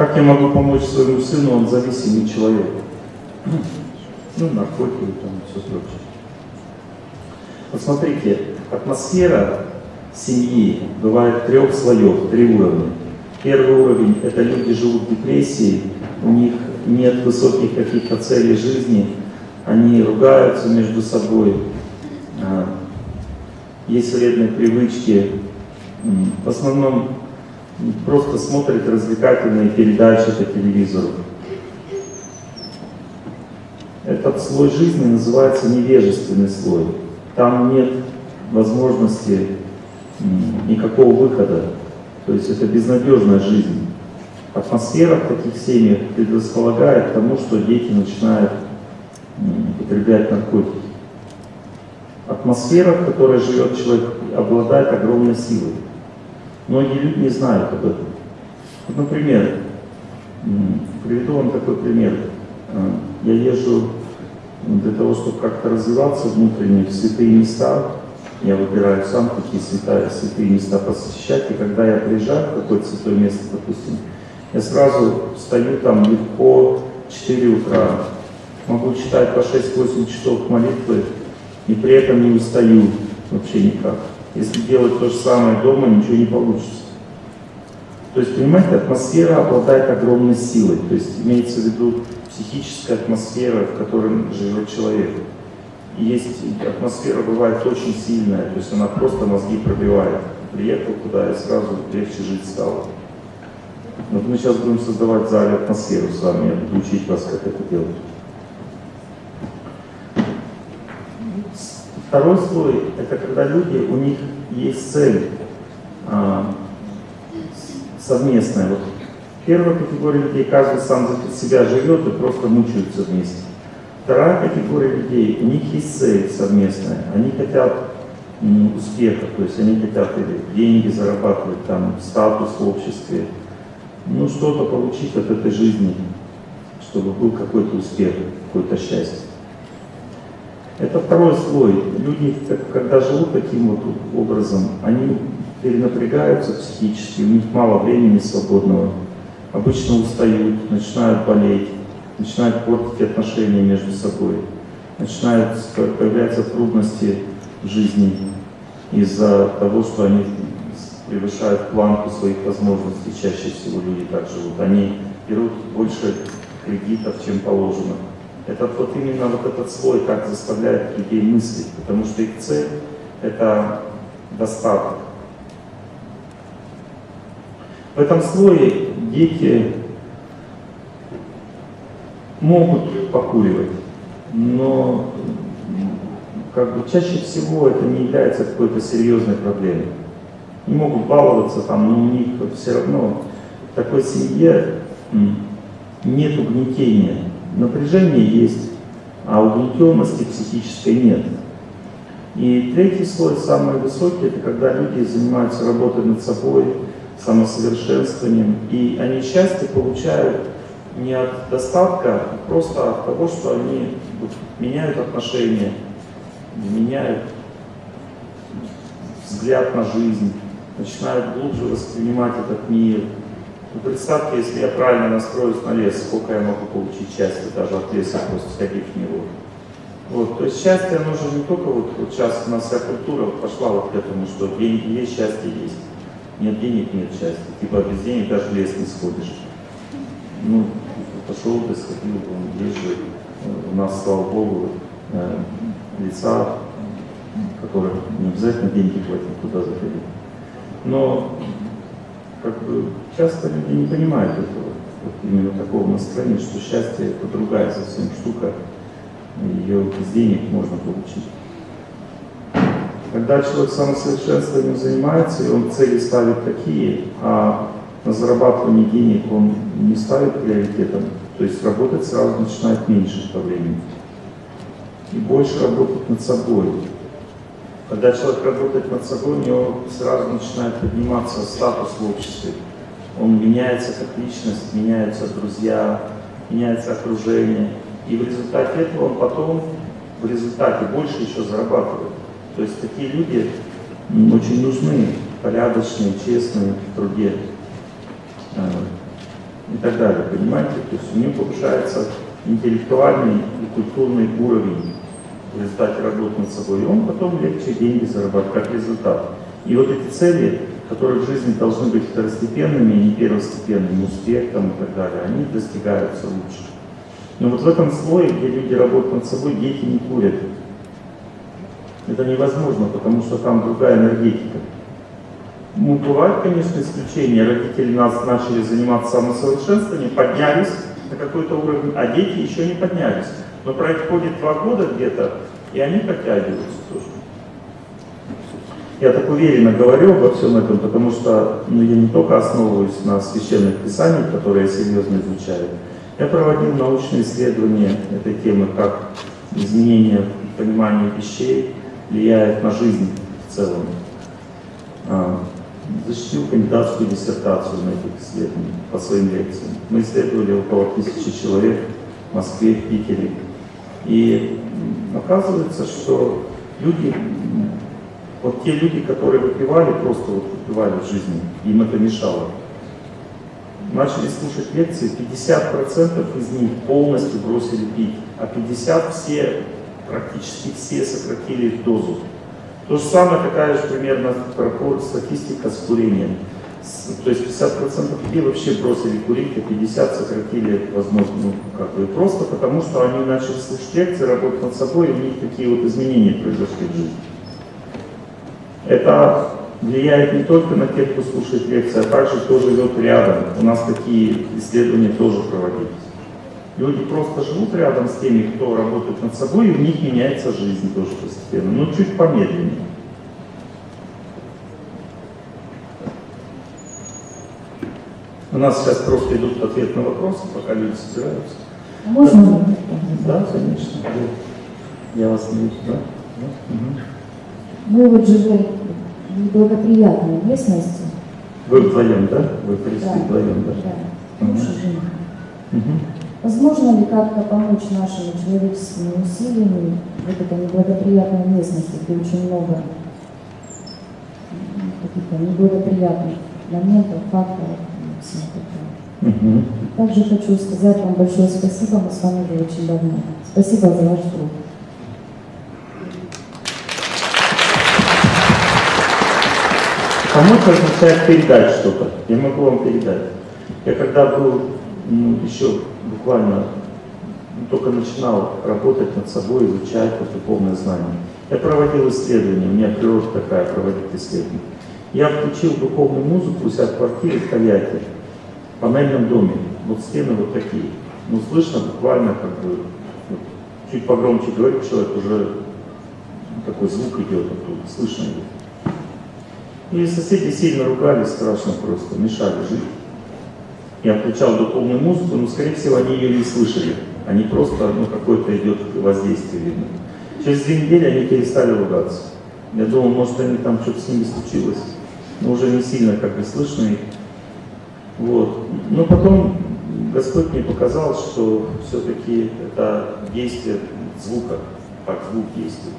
Как я могу помочь своему сыну, он зависимый человек. Ну, наркотики там все прочее. Посмотрите, атмосфера семьи бывает трех слоев, три уровня. Первый уровень – это люди живут в депрессии, у них нет высоких каких-то целей жизни, они ругаются между собой, а, есть вредные привычки, в основном просто смотрят развлекательные передачи по телевизору. Этот слой жизни называется невежественный слой. Там нет возможности никакого выхода. То есть это безнадежная жизнь. Атмосфера в таких семьях предрасполагает к тому, что дети начинают употреблять наркотики. Атмосфера, в которой живет человек, обладает огромной силой. Многие люди не знают об этом. Вот, например, приведу вам такой пример. А, я езжу для того, чтобы как-то развиваться внутренне в святые места, я выбираю сам, какие святые, святые места посещать, и когда я приезжаю в какое-то святое место, допустим, я сразу встаю там легко, 4 утра, могу читать по 6-8 часов молитвы, и при этом не устаю вообще никак. Если делать то же самое дома, ничего не получится. То есть, понимаете, атмосфера обладает огромной силой. То есть имеется в виду психическая атмосфера, в которой живет человек. И есть атмосфера бывает очень сильная, то есть она просто мозги пробивает. Приехал туда и сразу легче жить стало. Вот мы сейчас будем создавать в зале атмосферу с вами, я буду учить вас, как это делать. Второй слой – это когда люди, у них есть цель а, совместная. Вот первая категория людей, каждый сам за себя живет и просто мучаются вместе. Вторая категория людей, у них есть цель совместная, они хотят успеха, то есть они хотят или деньги зарабатывать, там, статус в обществе, ну что-то получить от этой жизни, чтобы был какой-то успех, какое-то счастье. Это второй слой. Люди, когда живут таким вот образом, они перенапрягаются психически, у них мало времени свободного, обычно устают, начинают болеть, начинают портить отношения между собой, начинают появляться трудности в жизни из-за того, что они превышают планку своих возможностей, чаще всего люди так живут. Они берут больше кредитов, чем положено. Это вот именно вот этот слой как заставляет людей мыслить, потому что их цель – это достаток. В этом слое дети могут покуривать, но как бы чаще всего это не является какой-то серьезной проблемой. Не могут баловаться там, но у них все равно в такой семье нет угнетения напряжение есть, а угнетенности психической нет. И третий слой, самый высокий, это когда люди занимаются работой над собой, самосовершенствованием, и они счастье получают не от достатка, а просто от того, что они меняют отношения, меняют взгляд на жизнь, начинают глубже воспринимать этот мир, представьте, если я правильно настроюсь на лес, сколько я могу получить счастья даже от леса, просто сходив в него. Вот, то есть счастье, оно же не только вот, вот сейчас у нас вся культура пошла вот к этому, что деньги есть, счастье есть. Нет денег, нет счастья. Типа без денег даже в лес не сходишь. Ну, пошел бы, сходил бы, есть же у нас, слава богу, э, лица, которых не обязательно деньги платить, туда заходить. Но как бы часто люди не понимают этого, вот именно такого настроения, что счастье это другая совсем штука, ее без денег можно получить. Когда человек самосовершенствованием занимается, и он цели ставит такие, а на зарабатывание денег он не ставит приоритетом, то есть работать сразу начинает меньше по времени. И больше работать над собой. Когда человек работает над собой, у него сразу начинает подниматься статус в обществе. Он меняется как личность, меняются друзья, меняется окружение. И в результате этого он потом, в результате больше еще зарабатывает. То есть такие люди очень нужны, порядочные, честные в труде. Э, и так далее, понимаете? То есть у него повышается интеллектуальный и культурный уровень в результате работы над собой, и он потом легче деньги зарабатывает как результат. И вот эти цели, которые в жизни должны быть второстепенными, не первостепенными, успех там, и так далее, они достигаются лучше. Но вот в этом слое, где люди работают над собой, дети не курят. Это невозможно, потому что там другая энергетика. Ну, бывают, конечно, исключения. Родители нас начали заниматься самосовершенствованием, поднялись на какой-то уровень, а дети еще не поднялись. Но происходит два года где-то, и они подтягиваются. Я так уверенно говорю обо всем этом, потому что ну, я не только основываюсь на священных писаниях, которые я серьезно изучаю, я проводил научные исследования этой темы, как изменение понимания вещей влияет на жизнь в целом. А, защитил кандидатскую диссертацию на этих исследованиях по своим лекциям. Мы исследовали около тысячи человек в Москве, в Питере. И оказывается, что люди, вот те люди, которые выпивали, просто вот выпивали в жизни, им это мешало начали слушать лекции, 50% из них полностью бросили пить, а 50% все, практически все сократили дозу. То же самое, такая же примерно статистика с курением. То есть 50% людей вообще бросили курить, а 50% сократили, возможно, ну, как бы просто потому, что они начали слушать лекции, работать над собой, и у них такие вот изменения произошли в жизни. Это влияет не только на тех, кто слушает лекции, а также кто живет рядом. У нас такие исследования тоже проводились. Люди просто живут рядом с теми, кто работает над собой, и у них меняется жизнь тоже постепенно, но чуть помедленнее. У нас сейчас просто идут ответ на вопросы, пока люди собираются. Можно? Да, конечно. Я вас не вижу, да? Угу. Мы вот живем в благоприятной местности. Вы вдвоем, да? Вы пришли Да. вдвоем, да? Да, муж и жена. Угу. Возможно ли как-то помочь нашими человеческими усилиями в этой неблагоприятной местности, где очень много каких-то неблагоприятных моментов, факторов и всего такого. Угу. Также хочу сказать вам большое спасибо, мы с вами уже очень давно. Спасибо за ваш труд. Помочь означает передать что-то. Я могу вам передать. Я когда был ну, еще буквально ну, только начинал работать над собой, изучать вот духовное знание, я проводил исследования, у меня природа такая проводить исследования. Я включил духовную музыку у себя в квартире в Тольятти, в панельном доме. Вот стены вот такие. Ну, слышно буквально как бы, вот, чуть погромче говорит человек, уже такой звук идет оттуда, слышно его. И соседи сильно ругались, страшно просто, мешали жить. Я включал духовную музыку, но, скорее всего, они ее не слышали. Они просто, ну, какое-то идет воздействие, видно. Через две недели они перестали ругаться. Я думал, может, они там что-то с ними случилось, но уже не сильно как бы слышно их. Вот. Но потом Господь мне показал, что все-таки это действие звука, как звук действует.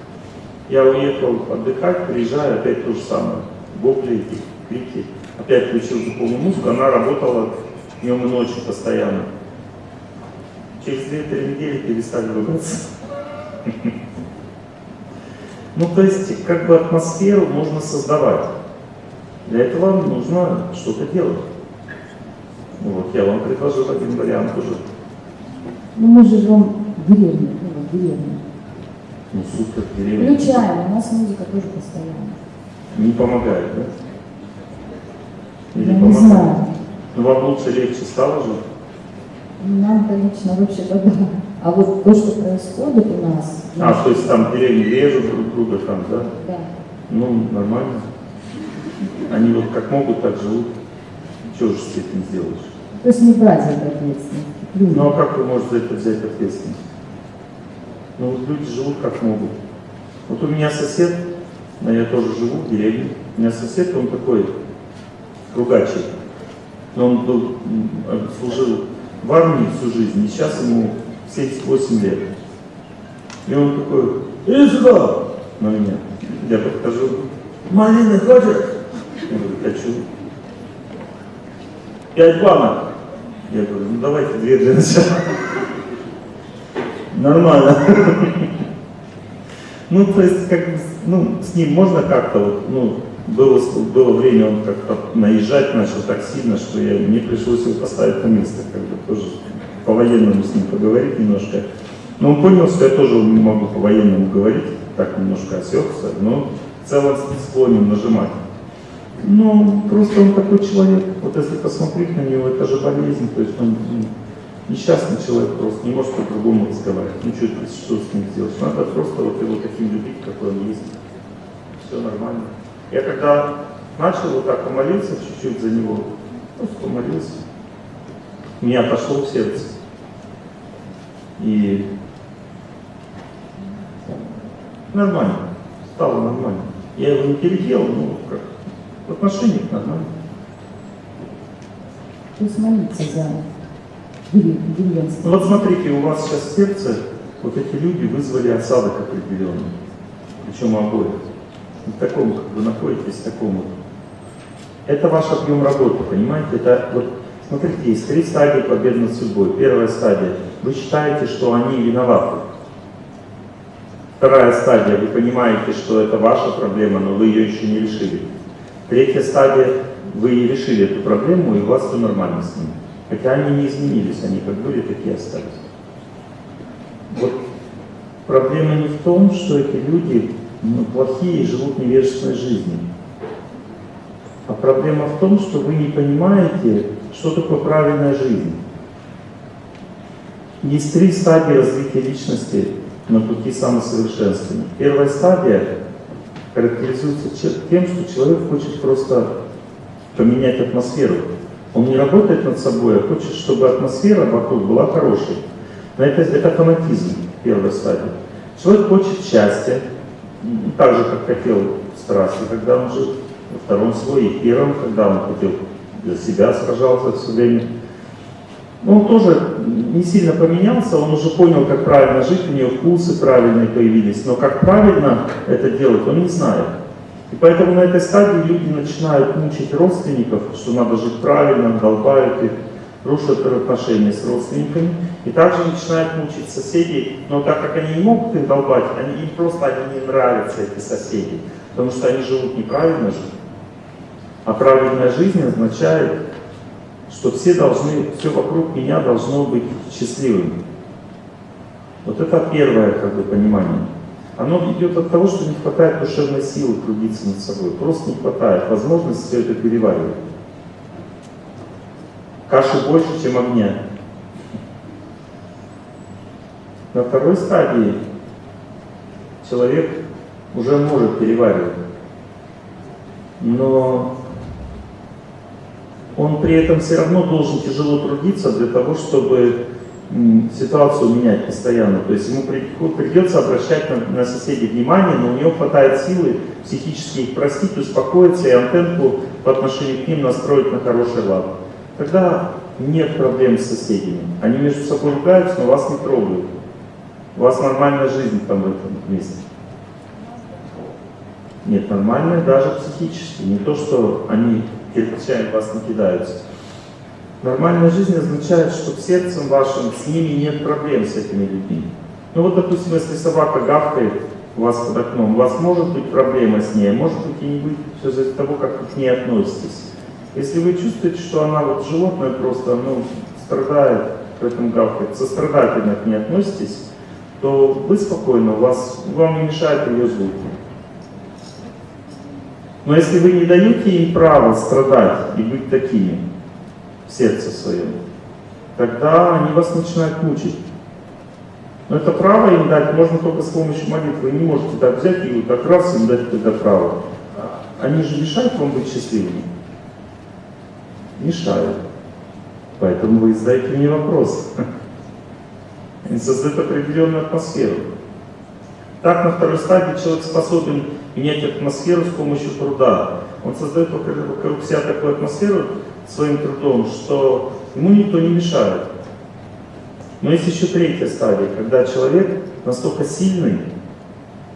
Я уехал отдыхать, приезжаю, опять то же самое. Вопли крики. Опять включил духовную музыку, она работала днем и ночью постоянно. Через 2-3 недели перестали ругаться. Ну, то есть, как бы атмосферу можно создавать. Для этого нужно что-то делать. Ну, Вот, я вам предложил один вариант уже. Ну, мы живем в деревне, ну, в деревне. Ну, супер, деревня. Включаем, у нас музыка тоже постоянно. Не помогает, да? Или Я не помогает? знаю. Ну, вам лучше, легче стало же? Нам-то лично вообще-то да. А вот то, что происходит у нас, А, то есть там деревни режут друг друга там, да? да, Ну, нормально. Они вот как могут, так живут. Чего же с этим сделаешь? то есть не брать это ответственность. Люди. Ну, а как вы можете за это взять ответственность? Ну, вот люди живут как могут. Вот у меня сосед, а я тоже живу в деревне, у меня сосед, он такой ругачий. Но он был, служил в армии всю жизнь, и сейчас ему 78 лет. И он такой, иди сюда, на меня. Я подхожу, малины хочешь? Я говорю, хочу. Пять банок. Я говорю, ну давайте две для начала. Нормально. Ну, то есть, как бы, ну, с ним можно как-то вот, ну, было, было время, он как-то наезжать начал так сильно, что я, мне пришлось его поставить на место, как бы тоже по-военному с ним поговорить немножко. Но он понял, что я тоже не могу по-военному говорить, так немножко осекся, но в целом склонен нажимать. Ну, просто он такой человек, вот если посмотреть на него, это же болезнь, то есть он ну, несчастный человек просто, не может по-другому разговаривать. Ну, что, с ним сделать? Надо просто вот его таким любить, какой он есть. Все нормально. Я когда начал вот так помолиться чуть-чуть за него, просто помолился, у меня отошло в сердце. И нормально, стало нормально. Я его не переделал, ну как, в отношениях нормально. То есть молиться за. Ну вот смотрите, у вас сейчас сердце вот эти люди вызвали осадок определенный, причем обоих. В таком, как вы находитесь, в таком вот. Это ваш объем работы, понимаете? Это вот, смотрите, есть три стадии победы над судьбой. Первая стадия. Вы считаете, что они виноваты. Вторая стадия. Вы понимаете, что это ваша проблема, но вы ее еще не решили. Третья стадия. Вы решили эту проблему, и у вас все нормально с ними. Хотя они не изменились, они как были, такие остались. Вот проблема не в том, что эти люди ну, плохие и живут невежественной жизнью. А проблема в том, что вы не понимаете, что такое правильная жизнь. Есть три стадии развития личности на пути самосовершенствования. Первая стадия характеризуется тем, что человек хочет просто поменять атмосферу. Он не работает над собой, а хочет, чтобы атмосфера вокруг была хорошей. Но это, это фанатизм, первая стадия. Человек хочет счастья, так же, как хотел страсти, когда он жил, во втором слое, и первом, когда он хотел для себя сражался все время. Но он тоже не сильно поменялся, он уже понял, как правильно жить, у него вкусы правильные появились, но как правильно это делать, он не знает. И поэтому на этой стадии люди начинают мучить родственников, что надо жить правильно, долбают их, рушат отношения с родственниками. И также начинают мучить соседей, но так как они не могут их долбать, они, им просто они не нравятся, эти соседи, потому что они живут неправильно же. А правильная жизнь означает, что все должны, все вокруг меня должно быть счастливым. Вот это первое как бы, понимание. Оно идет от того, что не хватает душевной силы трудиться над собой. Просто не хватает возможности все это переваривать. Каши больше, чем огня. На второй стадии человек уже может переваривать, но он при этом все равно должен тяжело трудиться для того, чтобы ситуацию менять постоянно. То есть ему придется обращать на, на соседей внимание, но у него хватает силы психически их простить, успокоиться и антенку по отношению к ним настроить на хороший лад. Тогда нет проблем с соседями. Они между собой ругаются, но вас не трогают. У вас нормальная жизнь там в этом месте. Нет, нормальная даже психически. Не то, что они кирпичами вас не кидаются. Нормальная жизнь означает, что сердцем вашим с ними нет проблем с этими людьми. Ну вот, допустим, если собака гавкает у вас под окном, у вас может быть проблема с ней, а может быть и не быть, все от того, как вы к ней относитесь. Если вы чувствуете, что она вот животное просто, ну, страдает, поэтому гавкает, сострадательно к ней относитесь, то вы спокойно, у вас, вам не мешает ее звуки. Но если вы не даете им право страдать и быть такими сердце своем, тогда они вас начинают мучить. Но это право им дать можно только с помощью молитвы. Вы не можете так взять и так раз им дать это право. Они же мешают вам быть счастливыми. Мешают. Поэтому вы задаете мне вопрос. Они создают определенную атмосферу. Так, на второй стадии человек способен менять атмосферу с помощью труда. Он создает вокруг, себя такую атмосферу своим трудом, что ему никто не мешает. Но есть еще третья стадия, когда человек настолько сильный,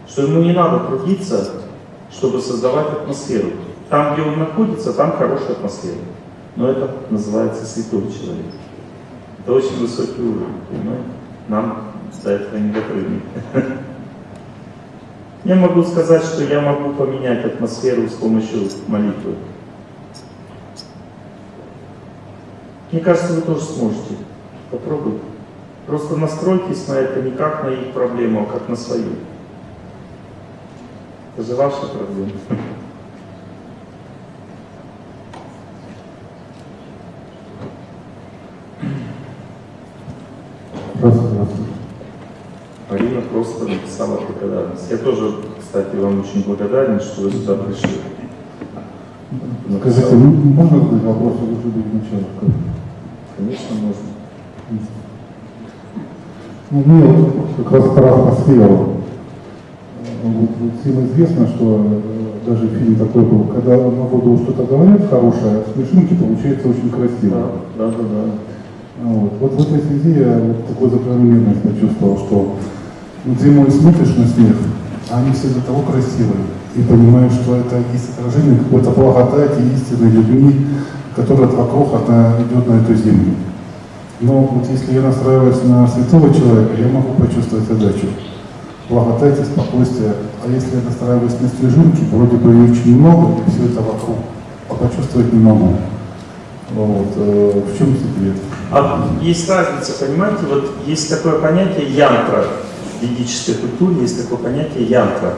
что ему не надо трудиться, чтобы создавать атмосферу. Там, где он находится, там хорошая атмосфера. Но это называется святой человек. Это очень высокий уровень, понимаете? Нам до этого не допрыгнуть. Я могу сказать, что я могу поменять атмосферу с помощью молитвы. Мне кажется, вы тоже сможете. Попробуйте. Просто настройтесь на это не как на их проблему, а как на свою. Это же ваша проблема. Написала благодарность. Я тоже, кстати, вам очень благодарен, что вы сюда пришли. Скажите, ну, можно задать вопрос уже до начала? Конечно, можно. Ну, мне вот как раз про атмосферу. Вот, вот всем известно, что э, даже фильм такой был, когда на воду что-то говорят хорошее, а смешинки получается очень красиво. Да, да, да. да. Вот. вот в этой связи я вот такой закономерность почувствовал, что зимой смотришь на снег, а они все до того красивые, и понимаешь, что это есть отражение какой-то благодати истинной любви, которая вокруг она идет на эту землю. Но вот если я настраиваюсь на святого человека, я могу почувствовать отдачу, благодати, спокойствие. А если я настраиваюсь на снежинки, вроде бы их очень много, и все это вокруг, а почувствовать не могу. Вот. э, В чем секрет? А есть разница, понимаете, вот есть такое понятие янтра. В ведической культуре есть такое понятие янтра.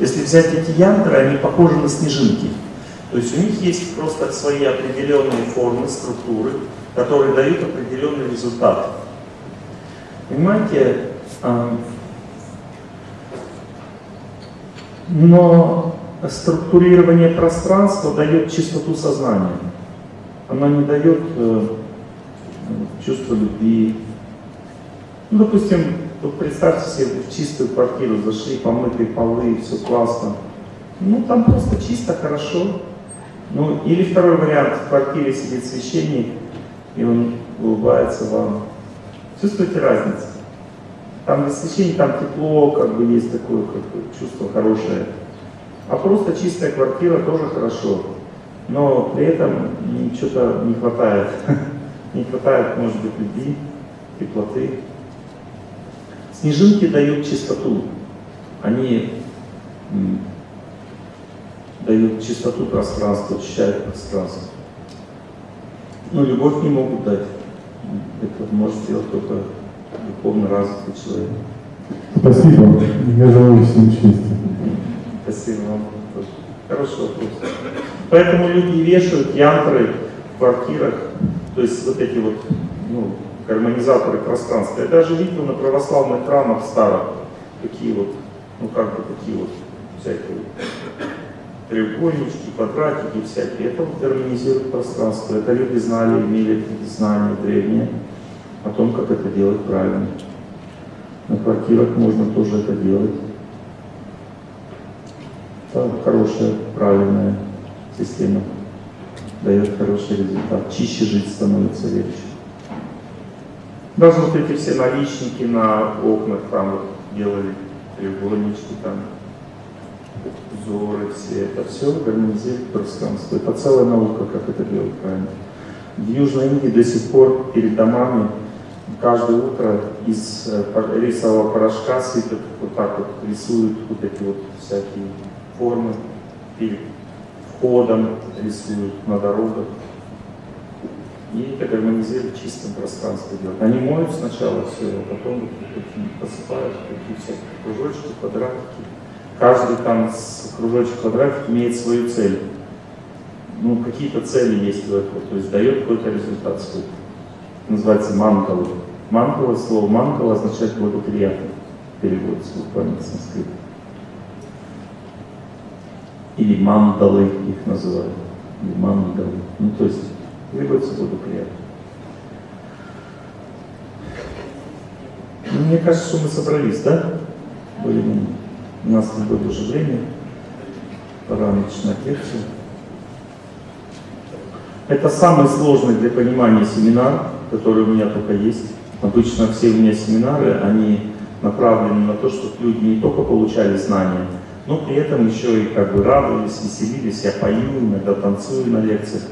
Если взять эти янтры, они похожи на снежинки. То есть у них есть просто свои определенные формы, структуры, которые дают определенный результат. Понимаете, а, но структурирование пространства дает чистоту сознания. Оно не дает э, чувство любви. Ну, допустим, вот представьте себе в чистую квартиру, зашли, помытые полы, все классно. Ну, там просто чисто, хорошо. Ну, или второй вариант, в квартире сидит священник, и он улыбается вам. Чувствуете разницу? Там без священника, там тепло, как бы есть такое как бы, чувство хорошее. А просто чистая квартира тоже хорошо. Но при этом что-то не хватает. Не хватает, может быть, любви, теплоты. Снежинки дают чистоту. Они дают чистоту пространства, очищают пространство. Но любовь не могут дать. Это может сделать только духовно развитый человек. Спасибо. Я желаю всем счастья. Спасибо вам тоже. Хороший вопрос. Поэтому люди вешают янтры в квартирах, то есть вот эти вот ну, гармонизаторы пространства. Я даже видел на православных храмах старых такие вот, ну как бы такие вот всякие треугольнички, квадратики всякие. Это вот гармонизирует пространство. Это люди знали, имели знания древние о том, как это делать правильно. На квартирах можно тоже это делать. Это хорошая, правильная система. Дает хороший результат. Чище жить становится легче. Даже вот эти все наличники на окнах там вот делали треугольнички там, узоры все, это все гармонизирует пространство. Это целая наука, как это делать правильно. В Южной Индии до сих пор перед домами каждое утро из э, рисового порошка сыпят, вот так вот рисуют вот эти вот всякие формы, перед входом рисуют на дорогах. И это гармонизирует чистым пространство делать. Они моют сначала все, а потом посыпают всякие кружочки, квадратики. Каждый там кружочек квадратик имеет свою цель. Ну, какие-то цели есть в этом, то есть дает какой-то результат сколько. Называется мангала. Мангала, слово мангала означает благоприятный, переводится буквально с санскрита. Или мандалы их называют. Или мандалы. Ну, то есть требуется благоприятно. Ну, мне кажется, что мы собрались, да? Мы. У нас не будет уже время. Пора начинать лекцию. Это самый сложный для понимания семинар, который у меня только есть. Обычно все у меня семинары, они направлены на то, чтобы люди не только получали знания, но при этом еще и как бы радовались, веселились. Я пою, иногда танцую на лекциях.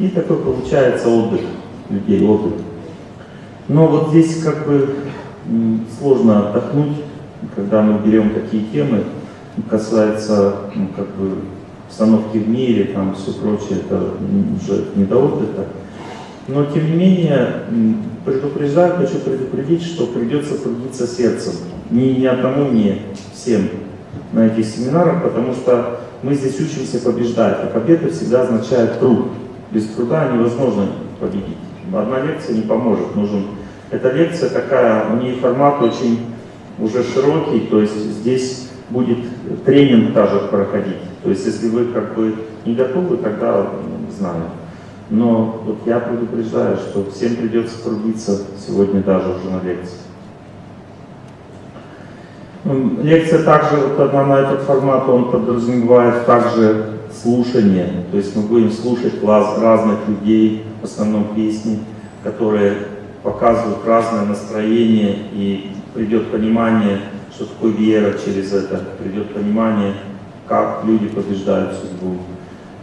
И такой получается отдых людей, отдых. Но вот здесь как бы сложно отдохнуть, когда мы берем такие темы, касается ну, как бы обстановки в мире, там все прочее, это уже не до отдыха. Но тем не менее, предупреждаю, хочу предупредить, что придется трудиться сердцем. Ни, ни одному, ни всем на этих семинарах, потому что мы здесь учимся побеждать, а победа всегда означает труд. Без труда невозможно победить. Одна лекция не поможет, нужен... Эта лекция такая, у нее формат очень уже широкий, то есть здесь будет тренинг даже проходить. То есть если вы как бы не готовы, тогда ну, знаю. Но вот я предупреждаю, что всем придется трудиться сегодня даже уже на лекции. Лекция также, вот она на этот формат, он подразумевает также слушание. То есть мы будем слушать класс разных людей, в основном песни, которые показывают разное настроение и придет понимание, что такое вера через это, придет понимание, как люди побеждают судьбу,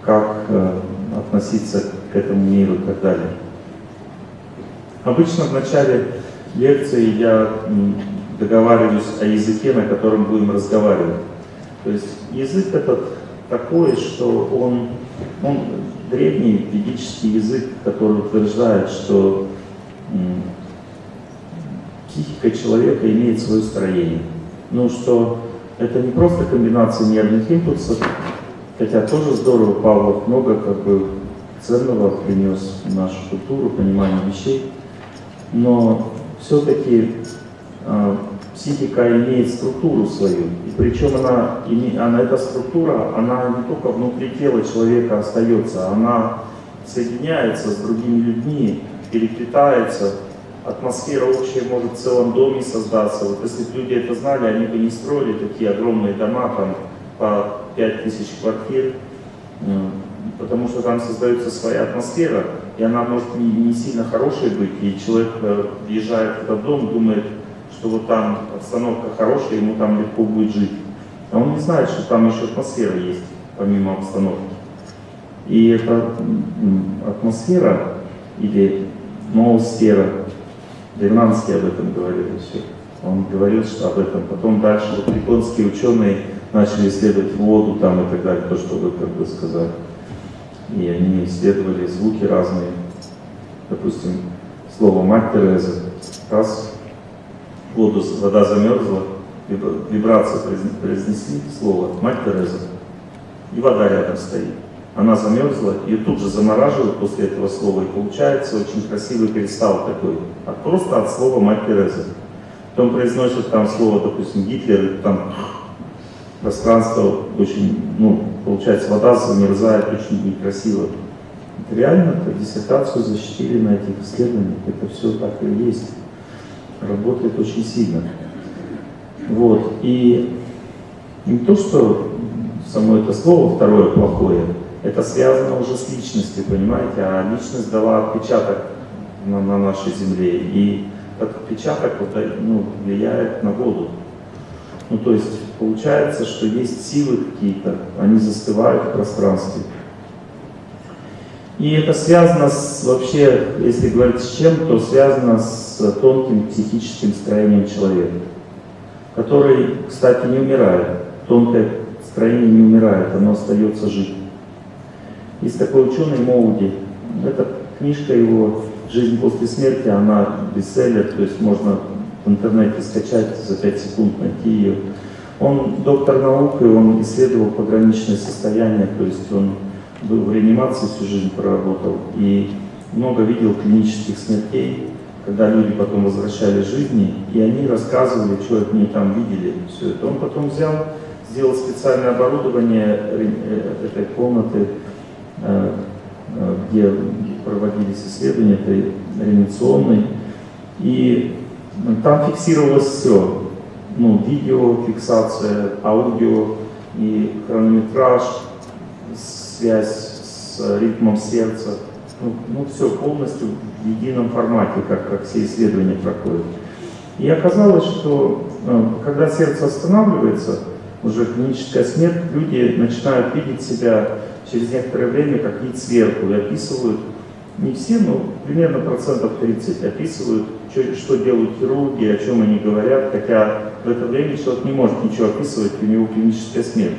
как э, относиться к этому миру и так далее. Обычно в начале лекции я м, договариваюсь о языке, на котором будем разговаривать. То есть язык этот такой, что он, он древний ведический язык, который утверждает, что психика человека имеет свое строение. Ну что это не просто комбинация нервных импульсов, хотя тоже здорово, Павлов много как бы ценного принес в нашу культуру, понимание вещей, но все-таки психика имеет структуру свою, и причем она, она, эта структура, она не только внутри тела человека остается, она соединяется с другими людьми, переплетается, атмосфера общая может в целом доме создаться. Вот если бы люди это знали, они бы не строили такие огромные дома, там по 5000 квартир, м, потому что там создается своя атмосфера, и она может не, не сильно хорошей быть, и человек э, въезжает в этот дом, думает, что вот там обстановка хорошая, ему там легко будет жить. А он не знает, что там еще атмосфера есть, помимо обстановки. И эта атмосфера или ноосфера, Древнанский об этом говорил еще. Он говорил что об этом. Потом дальше вот японские ученые начали исследовать воду там и так далее, то, что вы как бы сказали. И они исследовали звуки разные. Допустим, слово «мать Тереза». Раз воду, вода замерзла, вибра- вибрации произн- произнесли слово «мать Тереза», и вода рядом стоит. Она замерзла, ее тут же замораживают после этого слова, и получается очень красивый кристалл такой, от, просто от слова «мать Тереза». Потом произносят там слово, допустим, Гитлер, и там пространство очень, ну, получается, вода замерзает очень некрасиво. Это реально, это диссертацию защитили на этих исследованиях, это все так и есть. Работает очень сильно. Вот, и не то, что само это слово второе плохое, это связано уже с личностью, понимаете, а личность дала отпечаток на, на нашей земле, и этот отпечаток вот, ну, влияет на воду. Ну, то есть получается, что есть силы какие-то, они застывают в пространстве. И это связано с, вообще, если говорить с чем, то связано с тонким психическим строением человека, который, кстати, не умирает. Тонкое строение не умирает, оно остается жить. Есть такой ученый Моуди, эта книжка его «Жизнь после смерти», она бестселлер, то есть можно в интернете скачать, за 5 секунд найти ее. Он доктор наук, и он исследовал пограничное состояние, то есть он был в реанимации всю жизнь проработал и много видел клинических смертей, когда люди потом возвращались к жизни, и они рассказывали, что они там видели, все это. Он потом взял, сделал специальное оборудование э, этой комнаты, э, э, где проводились исследования этой реанимационной, и там фиксировалось все, ну, видео, фиксация, аудио и хронометраж, связь с ритмом сердца, ну, ну все полностью в едином формате, как, как все исследования проходят. И оказалось, что э, когда сердце останавливается, уже клиническая смерть, люди начинают видеть себя через некоторое время как вид сверху и описывают, не все, но примерно процентов 30 описывают что, что делают хирурги, о чем они говорят, хотя в это время человек не может ничего описывать, у него клиническая смерть.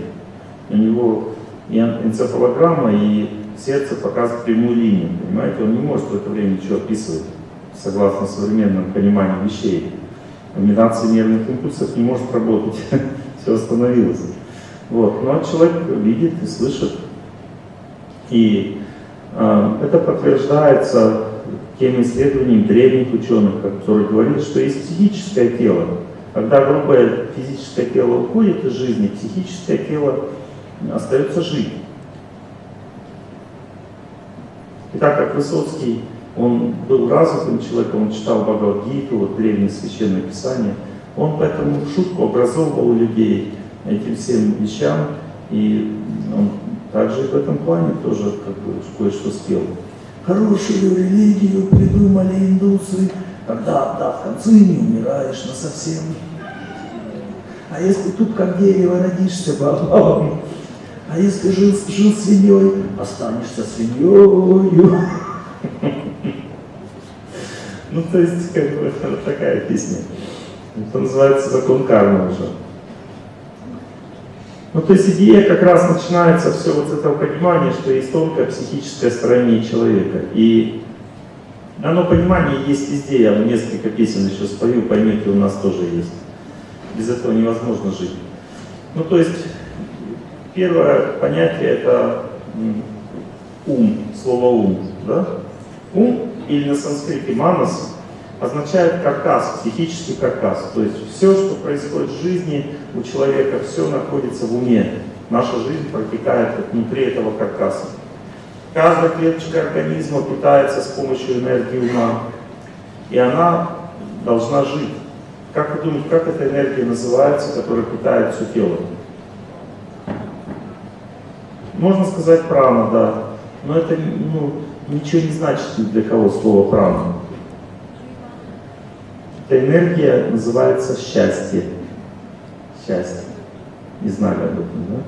У него и энцефалограмма, и сердце показывает прямую линию, понимаете? Он не может в это время ничего описывать, согласно современному пониманию вещей. Комбинация нервных импульсов не может работать, все остановилось. Вот. Но человек видит и слышит. И э, это подтверждается тем исследованием древних ученых, которые говорили, что есть психическое тело. Когда грубое физическое тело уходит из жизни, психическое тело остается жить. И так как Высоцкий, он был развитым человеком, он читал Бхагавадгиту, вот древние священные писания, он поэтому в шутку образовывал людей этим всем вещам, и он также в этом плане тоже как бы кое-что спел. Хорошую религию придумали индусы, когда, да, в конце не умираешь на совсем. А если тут как дерево родишься бабам, а если жил, жил свиньей, останешься свиньей. Ну, то есть, как бы, такая песня. Это называется закон кармы уже. Ну, то есть идея как раз начинается все вот с этого понимания, что есть тонкое психическое строение человека. И оно понимание есть везде. Я вам несколько песен еще спою, поймете, у нас тоже есть. Без этого невозможно жить. Ну, то есть, первое понятие это ум, слово ум. Да? Ум или на санскрите манас означает каркас, психический каркас. То есть все, что происходит в жизни у человека, все находится в уме. Наша жизнь протекает внутри этого каркаса. Каждая клеточка организма питается с помощью энергии ума. И она должна жить. Как вы думаете, как эта энергия называется, которая питает все тело? Можно сказать прана, да. Но это ну, ничего не значит для кого слово прана. Эта энергия называется счастье. Счастье. Не знали об этом, да?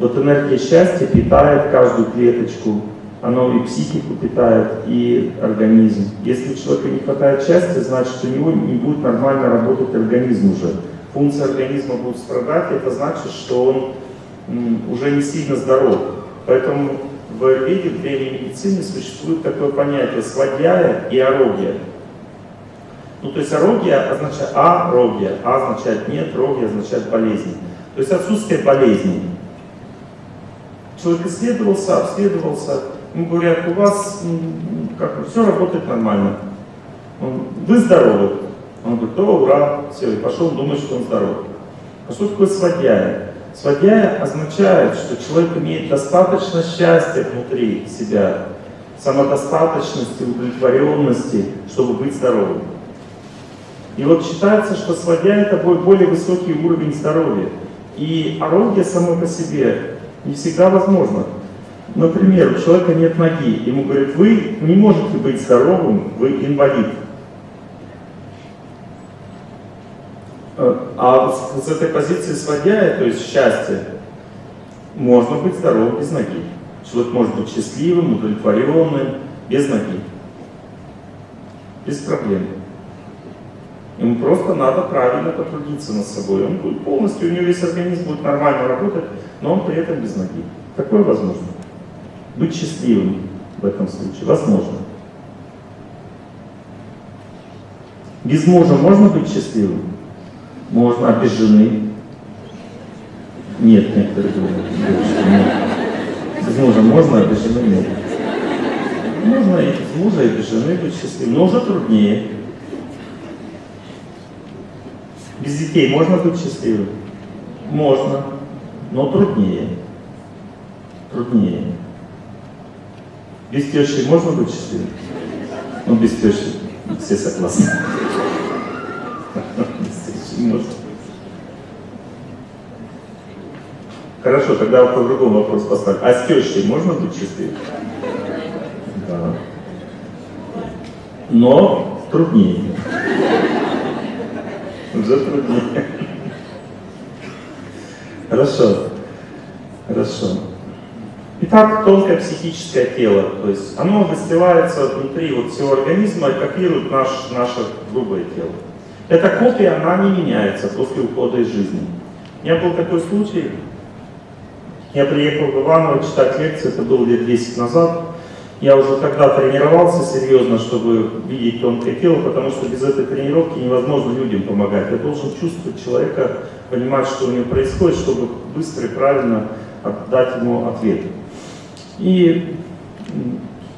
Вот энергия счастья питает каждую клеточку, оно и психику питает, и организм. Если у человека не хватает счастья, значит, у него не будет нормально работать организм уже. Функции организма будут страдать, это значит, что он уже не сильно здоров. Поэтому в Аюрведе, в древней медицине существует такое понятие свадьяя и арогия. Ну, то есть арогия означает а, рогия, а означает нет, рогия означает болезнь. То есть отсутствие болезней. Человек исследовался, обследовался, ему говорят, у вас как бы все работает нормально. Он, вы здоровы. Он говорит, о, ура, все, и пошел думать, что он здоров. А что такое сводяя? Сводяя означает, что человек имеет достаточно счастья внутри себя, самодостаточности, удовлетворенности, чтобы быть здоровым. И вот считается, что сводя это более высокий уровень здоровья. И орудие само по себе не всегда возможно. Например, у человека нет ноги, ему говорят, вы не можете быть здоровым, вы инвалид. А с этой позиции сводя, то есть счастье, можно быть здоровым без ноги. Человек может быть счастливым, удовлетворенным, без ноги. Без проблем. Ему просто надо правильно потрудиться над собой. Он будет полностью, у него весь организм будет нормально работать, но он при этом без ноги. Такое возможно. Быть счастливым в этом случае возможно. Без мужа можно быть счастливым? Можно, а? Нет, некоторые говорят, нет. Без мужа можно, а нет. Можно и без мужа, и быть счастливым, но уже труднее. Без детей можно быть счастливым? Можно, но труднее. Труднее. Без тещи можно быть счастливым? Ну, без тещи все согласны. Можно. Хорошо, тогда по-другому вопрос поставлю. А с тещей можно быть счастливым? Да. Но труднее уже труднее. Хорошо. Хорошо. Итак, тонкое психическое тело, то есть оно выстилается внутри вот всего организма и копирует наш, наше грубое тело. Эта копия, она не меняется после ухода из жизни. У меня был такой случай, я приехал в Иваново читать лекции, это было лет 10 назад. Я уже тогда тренировался серьезно, чтобы видеть тонкое тело, потому что без этой тренировки невозможно людям помогать. Я должен чувствовать человека, понимать, что у него происходит, чтобы быстро и правильно дать ему ответ. И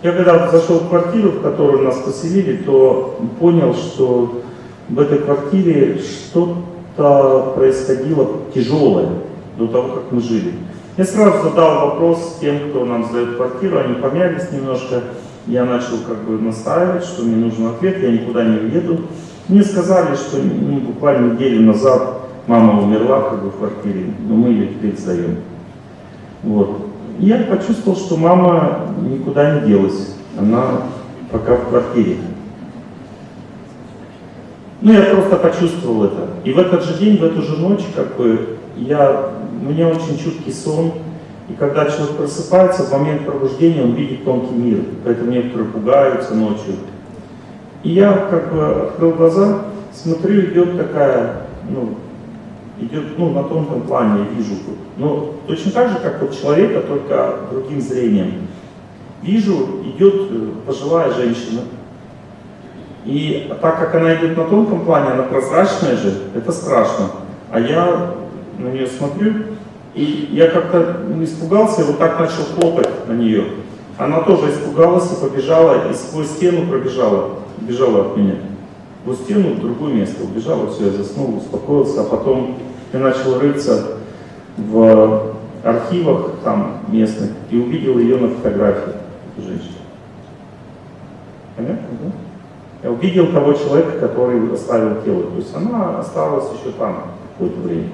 я когда зашел в квартиру, в которую нас поселили, то понял, что в этой квартире что-то происходило тяжелое до того, как мы жили. Я сразу задал вопрос тем, кто нам сдает квартиру, они помялись немножко. Я начал как бы настаивать, что мне нужен ответ, я никуда не уеду. Мне сказали, что ну, буквально неделю назад мама умерла как бы в квартире, но мы ее теперь сдаем. Вот я почувствовал, что мама никуда не делась. Она пока в квартире. Ну, я просто почувствовал это. И в этот же день, в эту же ночь, как бы, я, у меня очень чуткий сон. И когда человек просыпается, в момент пробуждения он видит тонкий мир. Поэтому некоторые пугаются ночью. И я как бы открыл глаза, смотрю, идет такая, ну, идет ну, на тонком плане, я вижу. Но точно так же, как вот человека, только другим зрением. Вижу, идет э, пожилая женщина. И так как она идет на тонком плане, она прозрачная же, это страшно. А я на нее смотрю, и я как-то испугался и вот так начал хлопать на нее. Она тоже испугалась и побежала, и сквозь стену пробежала, бежала от меня. В стену, в другое место убежала, все, я заснул, успокоился, а потом я начал рыться в архивах там местных и увидел ее на фотографии, эту женщину. Понятно, да? Я увидел того человека, который оставил тело. То есть она осталась еще там какое-то время.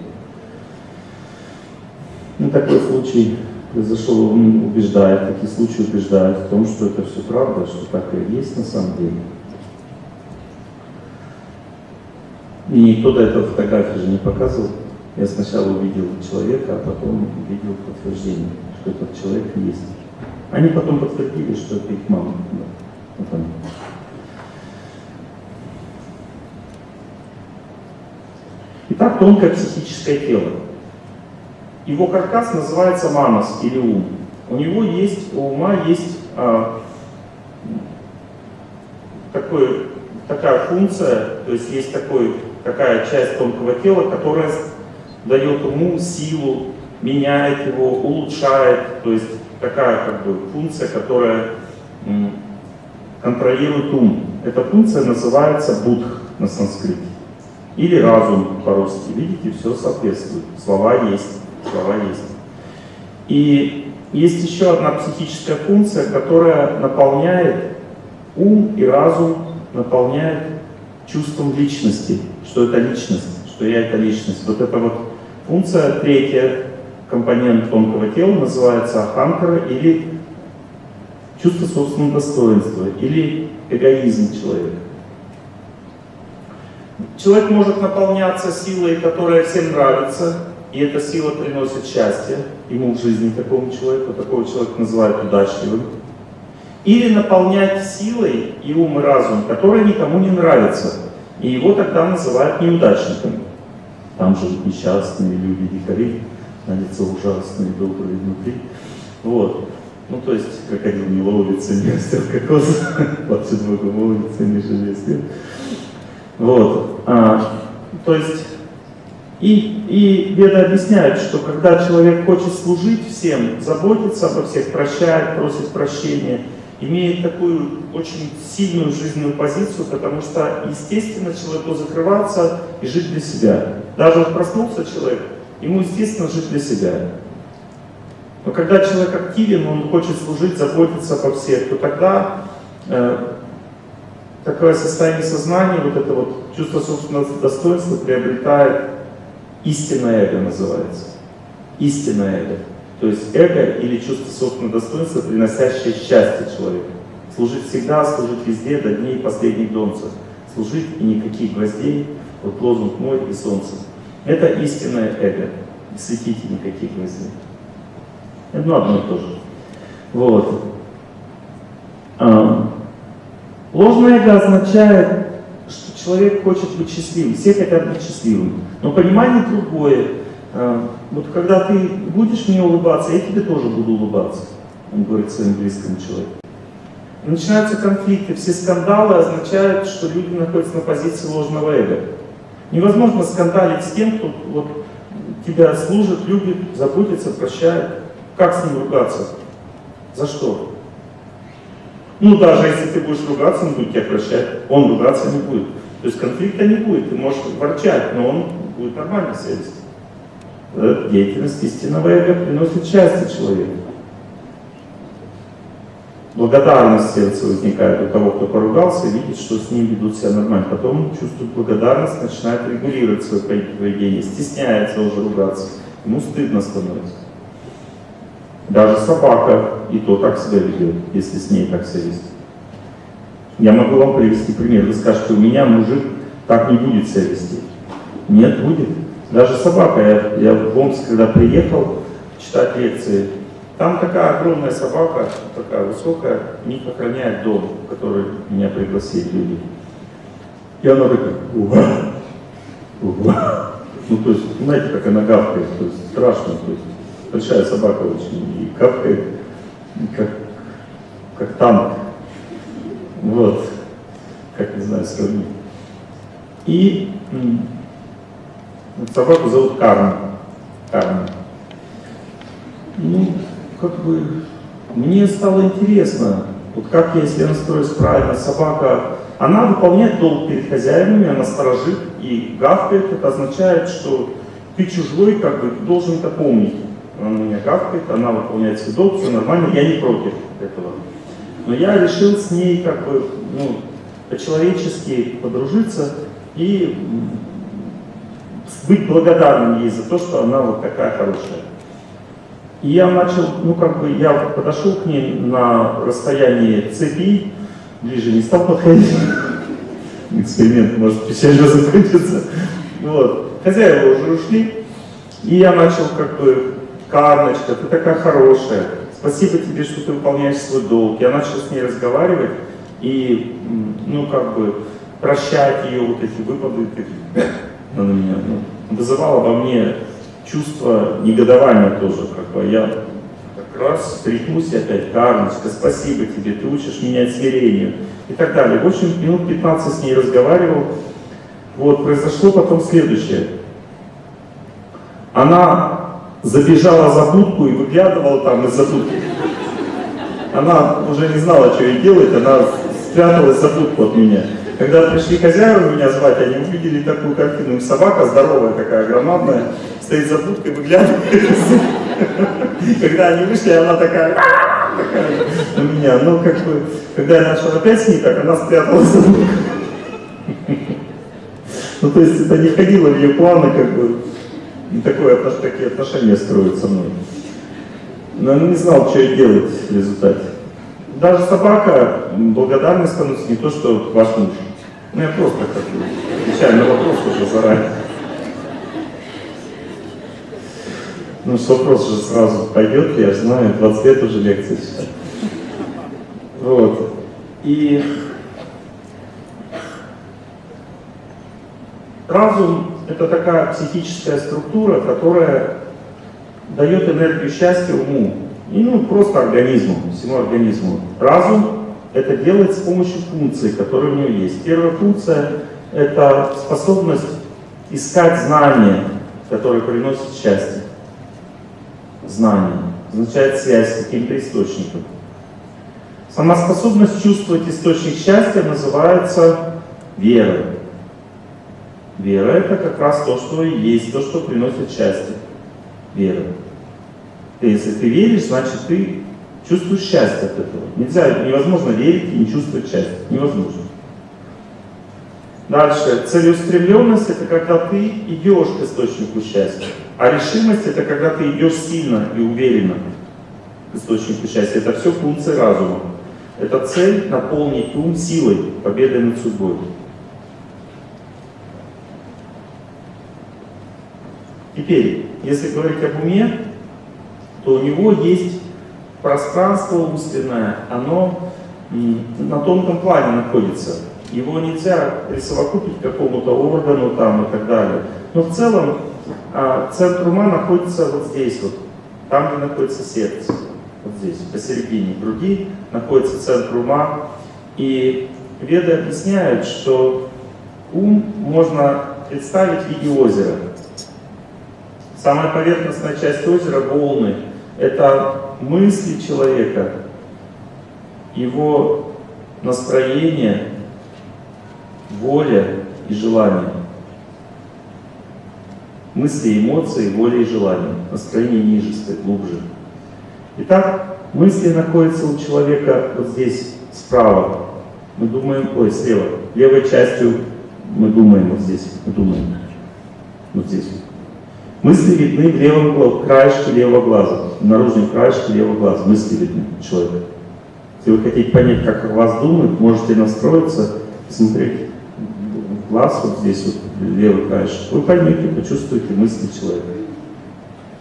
Ну, такой случай произошел, он убеждает, такие случаи убеждают в том, что это все правда, что так и есть на самом деле. И никто до этого фотографии же не показывал. Я сначала увидел человека, а потом увидел подтверждение, что этот человек есть. Они потом подтвердили, что это их мама. Да. Вот они. Итак, тонкое психическое тело. Его каркас называется манас или ум. У него есть, у ума есть а, такой, такая функция, то есть есть такой, такая часть тонкого тела, которая дает уму силу, меняет его, улучшает. То есть такая как бы функция, которая контролирует ум. Эта функция называется будх на санскрите. Или разум по-русски. Видите, все соответствует. Слова есть. Слова есть. И есть еще одна психическая функция, которая наполняет ум и разум, наполняет чувством личности, что это личность, что я это личность. Вот это вот Функция третья, компонент тонкого тела, называется аханкара или чувство собственного достоинства, или эгоизм человека. Человек может наполняться силой, которая всем нравится, и эта сила приносит счастье ему в жизни такому человеку, такого человека называют удачливым. Или наполнять силой и ум и разум, который никому не нравится, и его тогда называют неудачником. Там живут несчастные люди, дикари, на лицо ужасные, добрые внутри. Вот. Ну, то есть, крокодил не ловится, не растет кокос, плачет Богу молится, не свет. Вот. А, то есть, и, и Веда объясняет, что когда человек хочет служить всем, заботиться обо всех, прощает, просит прощения, имеет такую очень сильную жизненную позицию, потому что, естественно, человеку закрываться и жить для себя. Даже вот проснулся человек, ему, естественно, жить для себя. Но когда человек активен, он хочет служить, заботиться обо всех, то тогда э, такое состояние сознания, вот это вот чувство собственного достоинства приобретает истинное эго называется. Истинное эго. То есть эго или чувство собственного достоинства, приносящее счастье человеку. Служить всегда, служить везде, до дней последних донцев. Служить и никаких гвоздей, вот лозунг мой и солнце. Это истинное эго. Не светите никаких гвоздей. Это одно и то же. Вот. Ложное эго означает, что человек хочет быть счастливым, все хотят быть счастливыми. Но понимание другое. А, вот когда ты будешь мне улыбаться, я тебе тоже буду улыбаться, он говорит своим близким человеку. Начинаются конфликты, все скандалы означают, что люди находятся на позиции ложного эго. Невозможно скандалить с тем, кто вот, тебя служит, любит, заботится, прощает. Как с ним ругаться? За что? Ну, даже если ты будешь ругаться, он будет тебя прощать, он ругаться не будет. То есть конфликта не будет, ты можешь ворчать, но он будет нормально себя вести. Эта деятельность истинного эго приносит счастье человеку. Благодарность в сердце возникает у того, кто поругался, видит, что с ним ведут себя нормально. Потом чувствует благодарность, начинает регулировать свое поведение, стесняется уже ругаться. Ему стыдно становится. Даже собака и то так себя ведет, если с ней так себя вести. Я могу вам привести пример. Вы скажете, у меня мужик так не будет себя вести. Нет, будет. Даже собака. Я, я в Омск, когда приехал читать лекции, там такая огромная собака, такая высокая, у них охраняет дом, в который меня пригласили люди. И она такая. Ну, то есть, знаете, как она гавкает, то есть страшно, то есть большая собака очень, и гавкает, как, как танк. Вот, как не знаю, сравнить. И собаку зовут Карн. Карн. Ну, как бы, мне стало интересно, вот как если я настроюсь правильно, собака, она выполняет долг перед хозяевами, она сторожит и гавкает, это означает, что ты чужой, как бы, ты должен это помнить. Она меня гавкает, она выполняет свой долг, все нормально, я не против этого. Но я решил с ней как бы, ну, по-человечески подружиться и быть благодарным ей за то, что она вот такая хорошая. И я начал, ну как бы, я подошел к ней на расстоянии цепи, ближе не стал подходить. Эксперимент может печально закончиться. Вот. Хозяева уже ушли, и я начал как бы, Карночка, ты такая хорошая, спасибо тебе, что ты выполняешь свой долг. Я начал с ней разговаривать и, ну как бы, прощать ее вот эти выпады, она на меня ну, вызывала во мне чувство негодования тоже, как бы я как раз стряхнусь опять, Карночка, спасибо тебе, ты учишь меня смирению и так далее. В общем, минут 15 с ней разговаривал. Вот, произошло потом следующее. Она забежала за будку и выглядывала там из-за будки. Она уже не знала, что ей делать, она спряталась за будку от меня. Когда пришли хозяева меня звать, они увидели такую картину. Собака здоровая такая, громадная, стоит за будкой, выглядывает. Когда они вышли, она такая, такая у меня. Но как бы, когда я начал опять с ней, так она спряталась за будкой. Ну, то есть это не входило в ее планы, как бы, такое, такие отношения строить со мной. Но не знал, что ей делать в результате. Даже собака благодарной становится не то, что ваш муж. Ну, я просто как отвечаю на вопрос уже заранее. Ну, с вопрос же сразу пойдет, я же знаю, 20 лет уже лекции читаю. Вот. И разум – это такая психическая структура, которая дает энергию счастья уму. И ну, просто организму, всему организму. Разум это делает с помощью функций, которые у него есть. Первая функция – это способность искать знания, которые приносят счастье. Знание означает связь с каким-то источником. Сама способность чувствовать источник счастья называется верой. Вера – это как раз то, что есть, то, что приносит счастье. Вера. Если ты веришь, значит ты чувствуешь счастье от этого. Нельзя, невозможно верить и не чувствовать счастье. Невозможно. Дальше. Целеустремленность – это когда ты идешь к источнику счастья. А решимость – это когда ты идешь сильно и уверенно к источнику счастья. Это все функции разума. Это цель наполнить ум силой, победой над судьбой. Теперь, если говорить об уме, то у него есть пространство умственное, оно на тонком плане находится. Его нельзя присовокупить к какому-то органу там и так далее. Но в целом а, центр ума находится вот здесь вот, там, где находится сердце. Вот здесь, посередине груди находится центр ума. И веды объясняют, что ум можно представить в виде озера. Самая поверхностная часть озера — волны. Это мысли человека, его настроение, воля и желание. Мысли, эмоции, воля и желание. Настроение ниже стоит, глубже. Итак, мысли находятся у человека вот здесь, справа. Мы думаем, ой, слева. Левой частью мы думаем вот здесь, мы думаем. Вот здесь. Мысли видны в левом краешке левого глаза, в наружном краешке левого глаза. Мысли видны человека. Если вы хотите понять, как о вас думают, можете настроиться, посмотреть в глаз, вот здесь вот, левый краешек. Вы поймете, почувствуете мысли человека.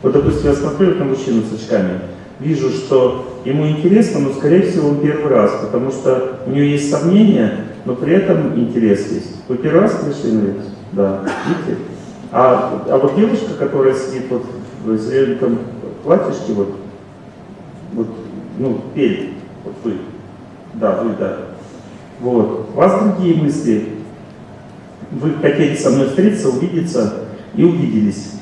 Вот, допустим, я смотрю на мужчину с очками, вижу, что ему интересно, но, скорее всего, он первый раз, потому что у него есть сомнения, но при этом интерес есть. Вы первый раз пришли на лекцию? Да. Видите? А, а вот девушка, которая сидит вот в зеленом платьишке, вот, вот, ну, перед, вот вы, да, вы, да. Вот. У вас другие мысли. Вы хотели со мной встретиться, увидеться и увиделись.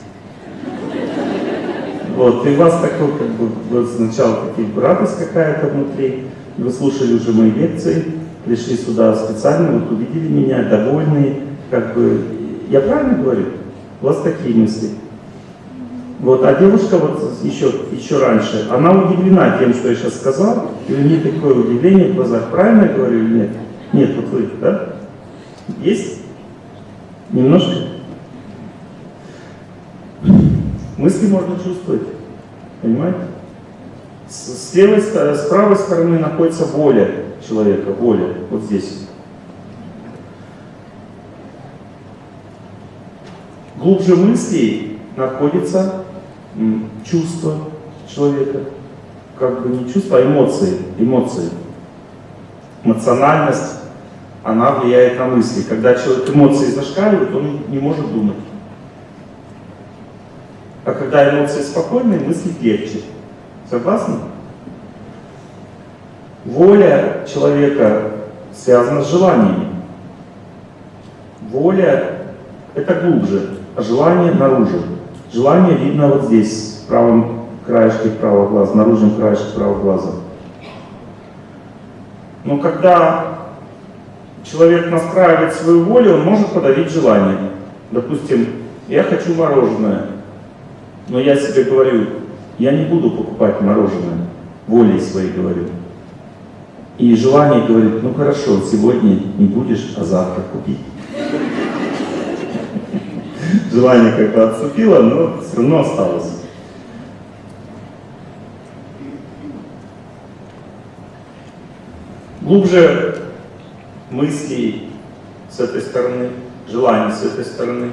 Вот, и у вас такой, как бы, вот сначала такие радость какая-то внутри, вы слушали уже мои лекции, пришли сюда специально, вот увидели меня, довольные, как бы, я правильно говорю? Вас такие мысли. Вот, а девушка вот еще, еще раньше, она удивлена тем, что я сейчас сказал, и у нее такое удивление в глазах. Правильно я говорю или нет? Нет, вот вы, да? Есть? Немножко? Мысли можно чувствовать, понимаете? С, с левой, с правой стороны находится воля человека, воля, вот здесь. Глубже мыслей находится чувство человека. Как бы не чувство, а эмоции. Эмоции. Эмоциональность, она влияет на мысли. Когда человек эмоции зашкаливают, он не может думать. А когда эмоции спокойные, мысли легче. Согласны? Воля человека связана с желаниями. Воля — это глубже желание наружу. Желание видно вот здесь, в правом краешке правого глаза, наружном краешке правого глаза. Но когда человек настраивает свою волю, он может подавить желание. Допустим, я хочу мороженое, но я себе говорю, я не буду покупать мороженое, волей своей говорю. И желание говорит, ну хорошо, сегодня не будешь, а завтра купить желание как бы отступило, но все равно осталось. Глубже мысли с этой стороны, желания с этой стороны,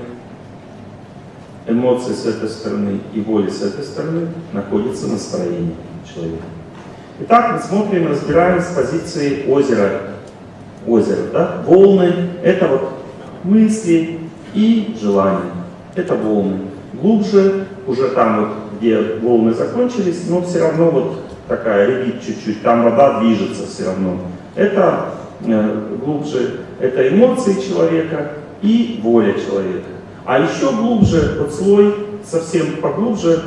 эмоции с этой стороны и воли с этой стороны находится настроение человека. Итак, мы смотрим, разбираем с позиции озера. Озеро, да? Волны — это вот мысли и желания это волны. Глубже, уже там вот, где волны закончились, но все равно вот такая ревит чуть-чуть, там вода движется все равно. Это э, глубже, это эмоции человека и воля человека. А еще глубже, вот слой совсем поглубже,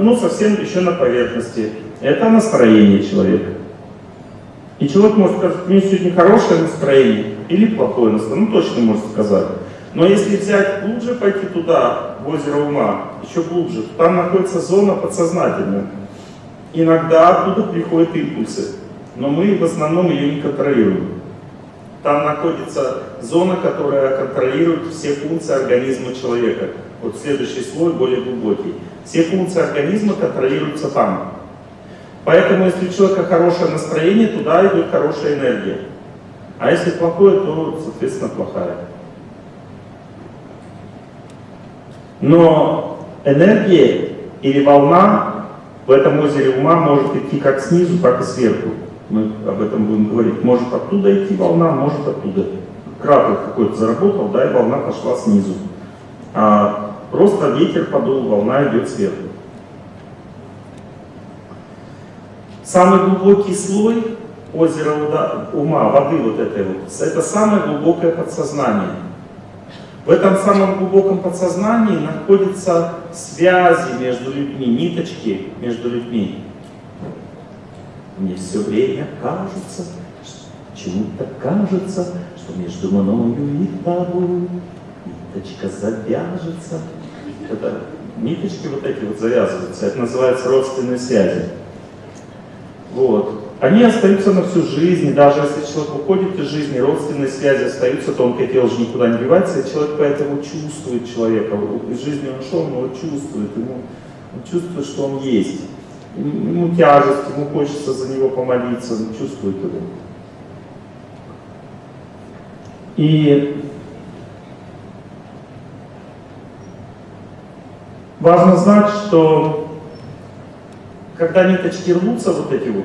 ну совсем еще на поверхности, это настроение человека. И человек может сказать, у меня сегодня хорошее настроение или плохое настроение, ну точно может сказать. Но если взять глубже, пойти туда, в озеро ума, еще глубже, там находится зона подсознательная. Иногда оттуда приходят импульсы, но мы в основном ее не контролируем. Там находится зона, которая контролирует все функции организма человека. Вот следующий слой более глубокий. Все функции организма контролируются там. Поэтому, если у человека хорошее настроение, туда идет хорошая энергия. А если плохое, то, соответственно, плохая. Но энергия или волна В этом озере ума может идти как снизу, так и сверху. Мы об этом будем говорить. Может оттуда идти волна, может оттуда. Кратер какой-то заработал, да, и волна пошла снизу. А просто ветер подул, волна идет сверху. Самый глубокий слой озера ума, воды вот этой вот, это самое глубокое подсознание. В этом самом глубоком подсознании находятся связи между людьми, ниточки между людьми. Мне все время кажется, чему-то кажется, что между мною и тобой ниточка завяжется. Это ниточки вот эти вот завязываются, это называется родственные связи. Вот. Они остаются на всю жизнь, даже если человек уходит из жизни, родственные связи остаются, тонкое тело же никуда не девается, и человек поэтому чувствует человека. Из жизни он ушел, но он чувствует, ему, он чувствует, что он есть. Ему тяжесть, ему хочется за него помолиться, он чувствует его. И важно знать, что когда ниточки рвутся, вот эти вот,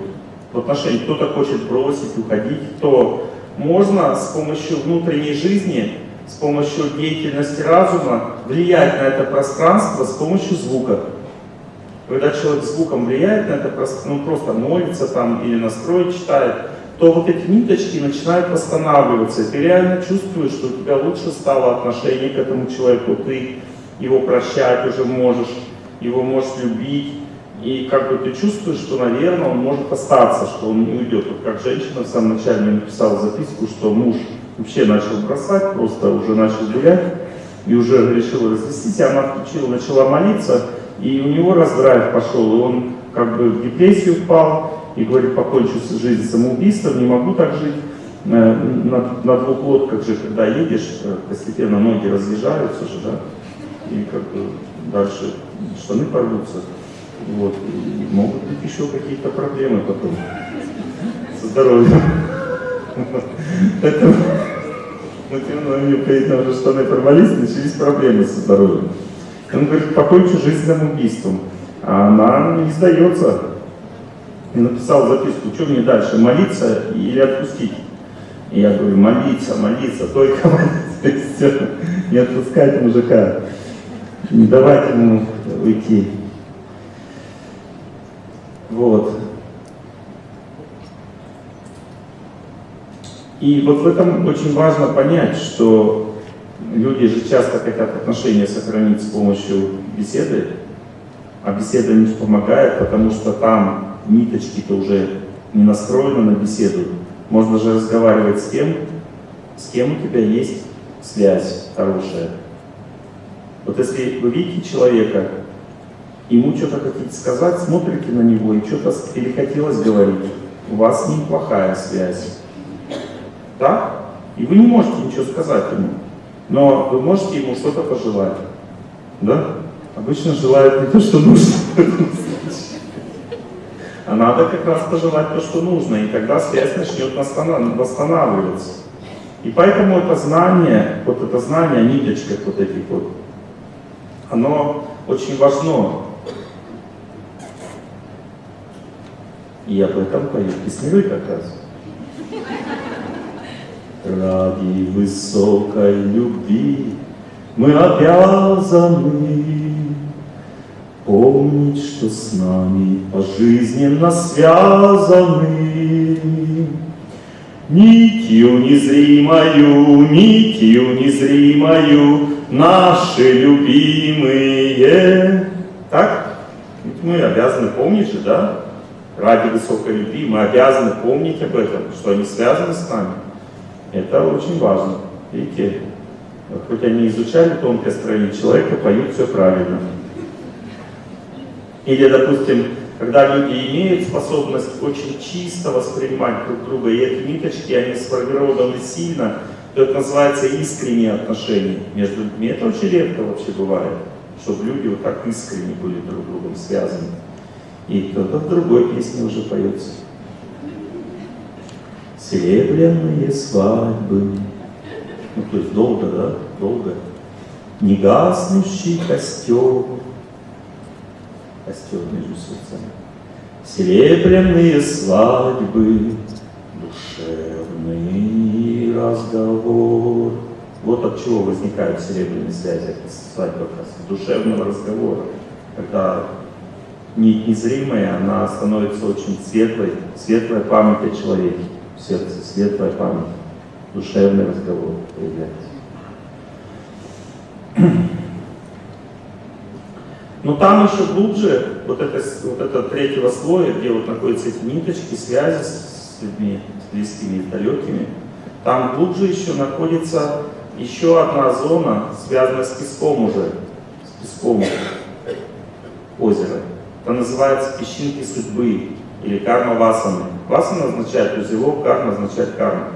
в отношении, кто-то хочет бросить, уходить, то можно с помощью внутренней жизни, с помощью деятельности разума влиять на это пространство с помощью звука. Когда человек звуком влияет на это пространство, ну просто молится там или настрой читает, то вот эти ниточки начинают восстанавливаться. И ты реально чувствуешь, что у тебя лучше стало отношение к этому человеку, ты его прощать уже можешь, его можешь любить, и как бы ты чувствуешь, что, наверное, он может остаться, что он не уйдет. Вот как женщина в самом начале мне написала записку, что муж вообще начал бросать, просто уже начал гулять, и уже решил развестись, и она включила, начала молиться, и у него раздрайв пошел, и он как бы в депрессию впал, и говорит, покончу жизнь самоубийством, не могу так жить. Э, на, на двух лодках же, когда едешь, э, постепенно ноги разъезжаются же, да, и как бы дальше штаны порвутся. Вот. И могут быть еще какие-то проблемы потом со здоровьем. Поэтому ну, тем не менее, уже штаны порвались, начались проблемы со здоровьем. Он говорит, покончу жизнь самоубийством. А она не сдается. И написал записку, что мне дальше, молиться или отпустить? И я говорю, молиться, молиться, только молиться, не отпускать мужика, не давать ему уйти. Вот. И вот в этом очень важно понять, что люди же часто хотят отношения сохранить с помощью беседы, а беседа не помогает, потому что там ниточки-то уже не настроены на беседу. Можно же разговаривать с тем, с кем у тебя есть связь хорошая. Вот если вы видите человека, ему что-то хотите сказать, смотрите на него и что-то перехотелось говорить. У вас с ним плохая связь. Да? И вы не можете ничего сказать ему. Но вы можете ему что-то пожелать. Да? Обычно желают не то, что нужно. А надо как раз пожелать то, что нужно, и тогда связь начнет восстанавливаться. И поэтому это знание, вот это знание о вот этих вот, оно очень важно. И об этом поет Песневый как раз. Ради высокой любви мы обязаны помнить, что с нами пожизненно связаны. Нитью незримою, нитью незримою наши любимые. Так? Ведь мы обязаны помнить же, да? Ради высокой любви мы обязаны помнить об этом, что они связаны с нами. Это очень важно. Видите, хоть они изучали тонкое строение человека, поют все правильно. Или, допустим, когда люди имеют способность очень чисто воспринимать друг друга, и эти ниточки, они сформированы сильно, то это называется искренние отношения между людьми. Это очень редко вообще бывает, чтобы люди вот так искренне были друг другом связаны. И кто-то в другой песне уже поется. Серебряные свадьбы. Ну, то есть долго, да? Долго. Негаснущий костер. костер между сердцами. Серебряные свадьбы, душевный разговор. Вот от чего возникают серебряные связи, свадьба как раз, душевного разговора. Когда незримая, она становится очень светлой, светлая память о человеке, в сердце, светлая память, душевный разговор появляется. Но там еще глубже, вот это, вот это третьего слоя, где вот находятся эти ниточки, связи с людьми, с близкими и далекими, там глубже еще находится еще одна зона, связанная с песком уже, с песком озера. Это называется песчинки судьбы или карма васаны. Васана означает узелок, карма означает карма.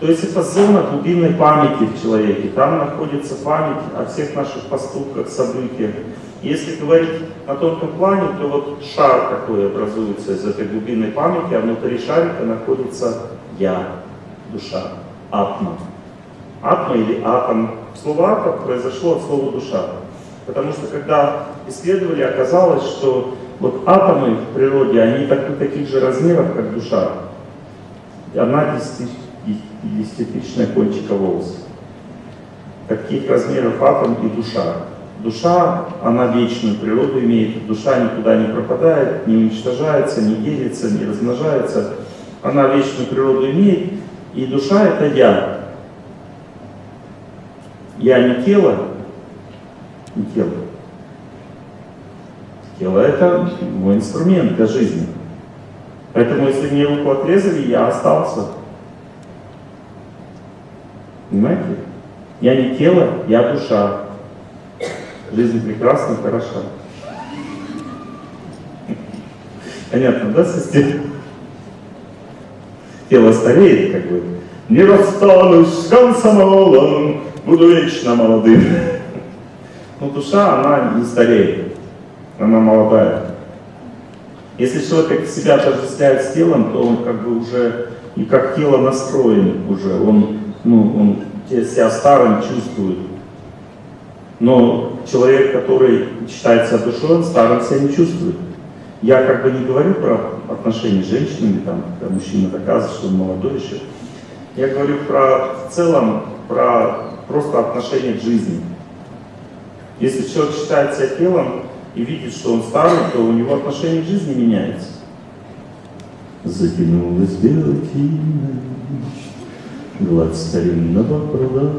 То есть это зона глубинной памяти в человеке. Там находится память о всех наших поступках, событиях. Если говорить на тонком плане, то вот шар такой образуется из этой глубинной памяти, а внутри шарика находится я, душа, атма. Атма или атом. Слово атом произошло от слова душа. Потому что когда исследовали, оказалось, что вот атомы в природе, они так, таких же размеров, как душа. Одна десятитысячная кончика волоса. Таких размеров атом и душа. Душа, она вечную природу имеет, душа никуда не пропадает, не уничтожается, не делится, не размножается. Она вечную природу имеет, и душа это я. Я не тело, не тело. Тело это мой инструмент для жизни. Поэтому если мне руку отрезали, я остался. Понимаете? Я не тело, я душа. Жизнь прекрасна, хороша. Понятно, да, система? Тело стареет, как бы. Не расстанусь с комсомолом, буду вечно молодым. Но душа, она не стареет, она молодая. Если человек себя отождествляет с телом, то он как бы уже и как тело настроен уже, он, ну, он себя старым чувствует. Но человек, который считает себя душой, он старым себя не чувствует. Я как бы не говорю про отношения с женщинами, там, когда мужчина доказывает, что он молодой еще. Я говорю про в целом, про просто отношение к жизни. Если человек считает себя телом и видит, что он старый, то у него отношение к жизни меняется. Затянулась белой гладь старинного пруда.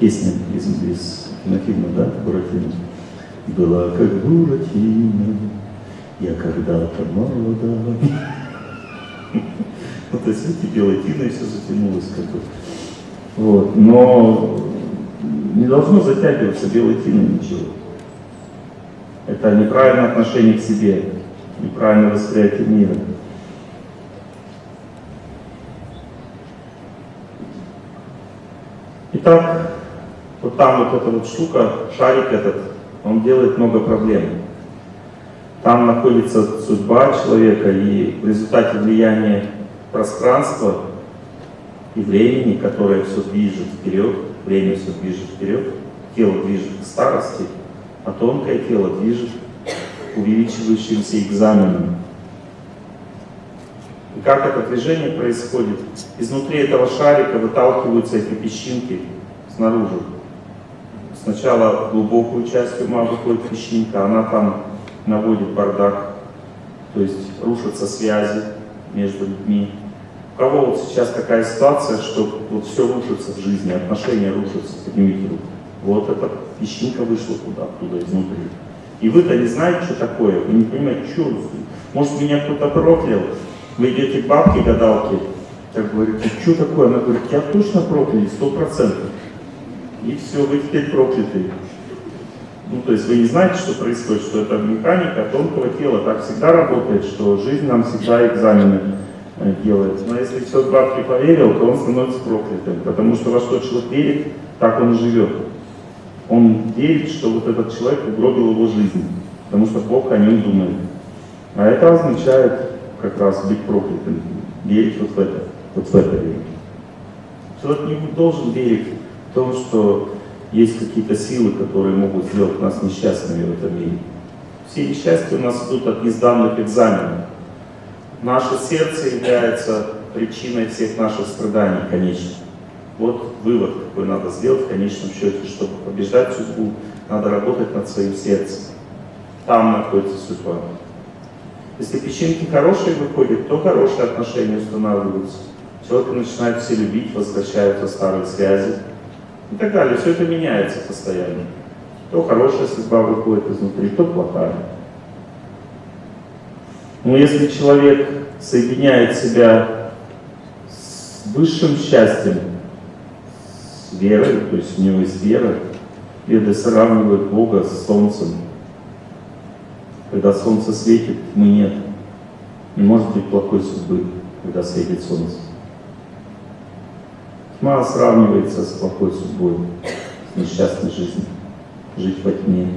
Песня из, из кинофильма, да, Буратино? Была как Буратино, я когда-то молода. Ну, то есть, видите, белой тиной все затянулось как бы. Вот. Но не должно затягиваться белой тиной ничего. Это неправильное отношение к себе, неправильное восприятие мира. Итак, вот там вот эта вот штука, шарик этот, он делает много проблем. Там находится судьба человека, и в результате влияния пространства и времени, которое все движет вперед, время все движет вперед, тело движет к старости, а тонкое тело движет увеличивающимся экзаменам. И как это движение происходит? Изнутри этого шарика выталкиваются эти песчинки снаружи. Сначала глубокую часть ума выходит песчинка, она там наводит бардак, то есть рушатся связи между людьми, у кого вот сейчас такая ситуация, что вот все рушится в жизни, отношения рушатся, поднимите руку. Вот эта песчинка вышла куда, оттуда, изнутри. И вы-то не знаете, что такое, вы не понимаете, что Может, меня кто-то проклял, вы идете к бабке гадалке, так говорите, что такое? Она говорит, тебя точно прокляли, сто процентов. И все, вы теперь прокляты. Ну, то есть вы не знаете, что происходит, что это механика тонкого тела. Так всегда работает, что жизнь нам всегда экзамены Э, делает. Но если все бабки поверил, то он становится проклятым, потому что во что человек верит, так он живет. Он верит, что вот этот человек угробил его жизнь, потому что Бог о нем думает. А это означает как раз быть проклятым, верить вот в это, вот в это верить. Человек не должен верить в то, что есть какие-то силы, которые могут сделать нас несчастными в этом мире. Все несчастья у нас идут от несданных экзаменов. Наше сердце является причиной всех наших страданий, конечно. Вот вывод, какой надо сделать в конечном счете, чтобы побеждать судьбу, надо работать над своим сердцем. Там находится судьба. Если песчинки хорошие выходят, то хорошие отношения устанавливаются. Человека начинают все любить, возвращаются старые связи и так далее. Все это меняется постоянно. То хорошая судьба выходит изнутри, то плохая. Но если человек соединяет себя с высшим счастьем, верой, то есть у него есть вера, Веды сравнивают Бога с Солнцем. Когда Солнце светит, мы нет. Не может быть плохой судьбы, когда светит Солнце. Тьма сравнивается с плохой судьбой, с несчастной жизнью. Жить во тьме.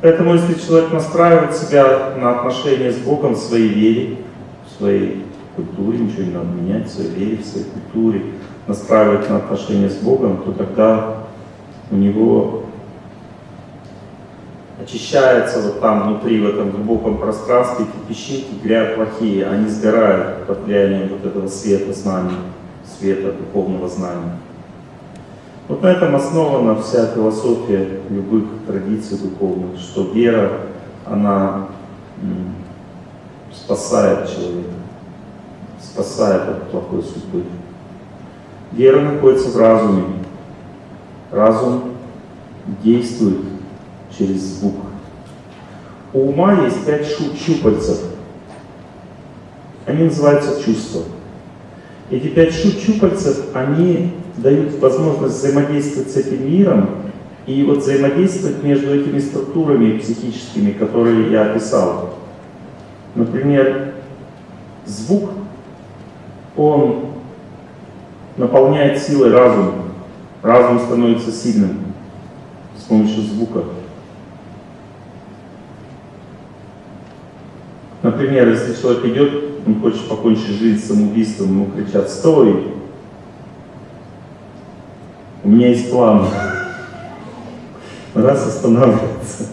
Поэтому, если человек настраивает себя на отношения с Богом в своей вере, в своей культуре, ничего не надо менять, в своей вере, в своей культуре, настраивает на отношения с Богом, то тогда у него очищается вот там внутри, в этом глубоком пространстве, эти песчинки, грязь плохие, они сгорают под влиянием вот этого света знания, света духовного знания. Вот на этом основана вся философия любых традиций духовных, что вера, она спасает человека, спасает от плохой судьбы. Вера находится в разуме. Разум действует через звук. У ума есть пять щупальцев. Они называются чувства. Эти пять щупальцев, они дают возможность взаимодействовать с этим миром и вот взаимодействовать между этими структурами психическими, которые я описал. Например, звук, он наполняет силой разум. Разум становится сильным с помощью звука. Например, если человек идет, он хочет покончить жизнь самоубийством, ему кричат «Стой!» У меня есть план. Раз останавливается,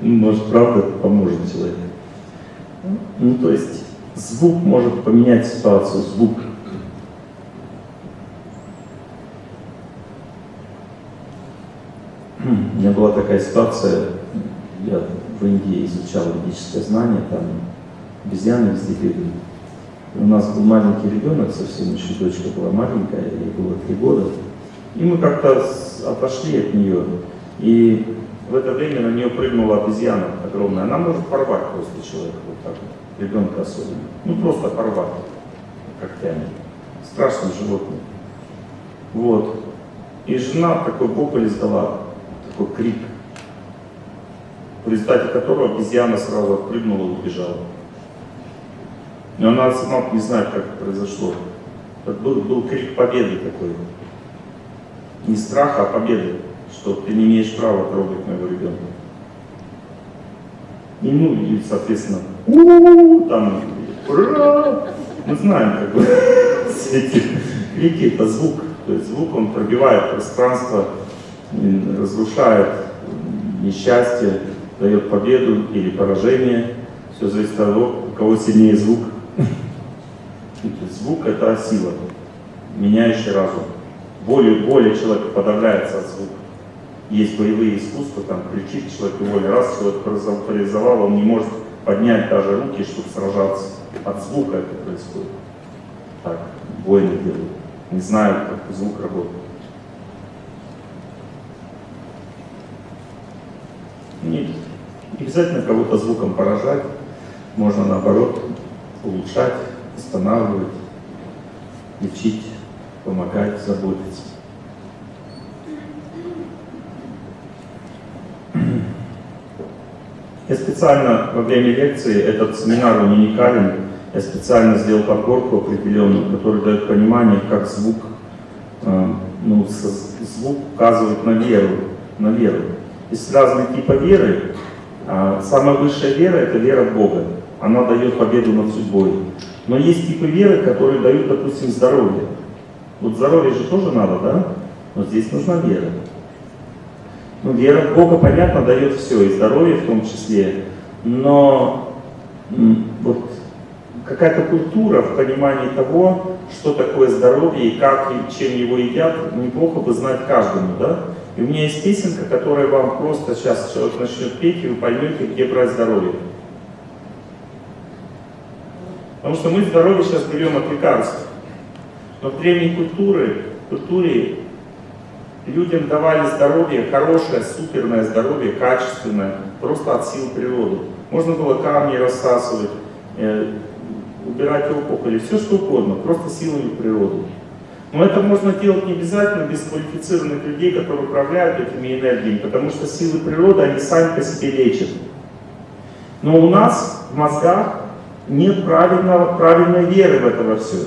может, правда, это поможет человеку. Ну, то есть, звук может поменять ситуацию, звук. У меня была такая ситуация, я в Индии изучал ведическое знание, там обезьяны везде бегали. У нас был маленький ребенок, совсем еще дочка была маленькая, ей было три года. И мы как-то отошли от нее, и в это время на нее прыгнула обезьяна огромная. Она может порвать просто человека вот так вот, ребенка особенно. Ну просто порвать когтями. Страшное животное. Вот. И жена такой вопль издала, такой крик, в результате которого обезьяна сразу отпрыгнула и убежала. Но она сама не знает, как это произошло. Это был, был крик победы такой не страха, а победы, что ты не имеешь права трогать моего ребенка. И ну, и, соответственно, у -у -у, там, ура! Мы знаем, как бы, эти крики, это звук. То есть звук, он пробивает пространство, разрушает несчастье, дает победу или поражение. Все зависит от того, у кого сильнее звук. Звук — это сила, меняющая разум более, более человек подавляется от звука. Есть боевые искусства, там кричит человек и воля. Раз человек парализовал, он не может поднять даже руки, чтобы сражаться. От звука это происходит. Так, воины делают. Не знают, как звук работает. Нет. Не обязательно кого-то звуком поражать. Можно наоборот улучшать, останавливать, лечить помогать, заботиться. Я специально во время лекции, этот семинар он уникален, я специально сделал подборку определенную, которая дает понимание, как звук, э, ну, звук указывает на веру, на веру. Есть разные типы веры. А самая высшая вера – это вера в Бога. Она дает победу над судьбой. Но есть типы веры, которые дают, допустим, здоровье. Вот здоровье же тоже надо, да? Но здесь нужна вера. Ну, вера в Бога, понятно, дает все, и здоровье в том числе. Но вот какая-то культура в понимании того, что такое здоровье и как и чем его едят, неплохо бы знать каждому, да? И у меня есть песенка, которая вам просто сейчас человек начнет петь, и вы поймете, где брать здоровье. Потому что мы здоровье сейчас берем от лекарств. Но в древней культуре, культуре людям давали здоровье, хорошее, суперное здоровье, качественное, просто от сил природы. Можно было камни рассасывать, э, убирать опухоли, все что угодно, просто силами природы. Но это можно делать не обязательно без квалифицированных людей, которые управляют этими энергиями, потому что силы природы, они сами по себе лечат. Но у нас в мозгах нет правильного, правильной веры в это во все.